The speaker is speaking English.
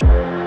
Bye.